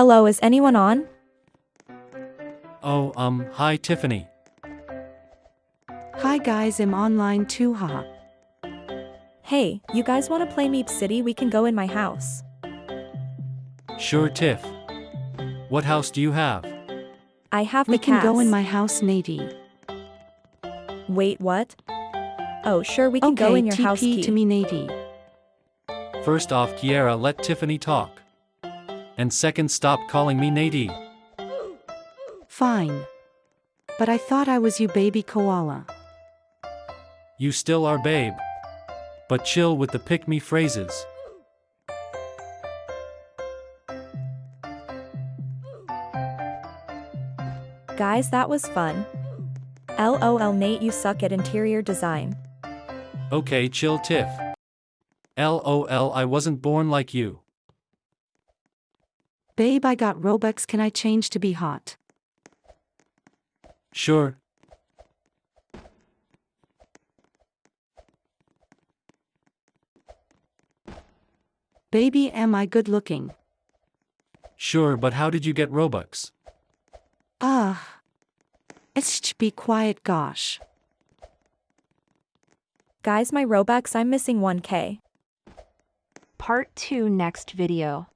Hello, is anyone on? Oh, um, hi Tiffany. Hi guys, I'm online too, haha. Hey, you guys want to play Meep City? We can go in my house. Sure, Tiff. What house do you have? I have We the can go in my house, Nady. Wait, what? Oh, sure, we can Okay, go in your TP house. Key. to me, Nady. First off, Kiera, let Tiffany talk. And second, stop calling me Nadie. Fine. But I thought I was you, baby koala. You still are babe. But chill with the pick me phrases. Guys, that was fun. LOL, Nate, you suck at interior design. Okay, chill, Tiff. LOL, I wasn't born like you. Babe, I got Robux, can I change to be hot? Sure. Baby, am I good looking? Sure, but how did you get Robux? Ah. It's be quiet, gosh. Guys, my Robux, I'm missing 1k. Part 2 next video.